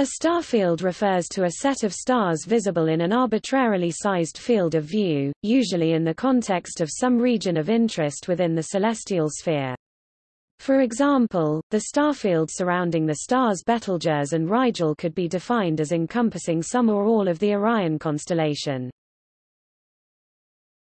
A starfield refers to a set of stars visible in an arbitrarily sized field of view, usually in the context of some region of interest within the celestial sphere. For example, the starfield surrounding the stars Betelgeuse and Rigel could be defined as encompassing some or all of the Orion constellation.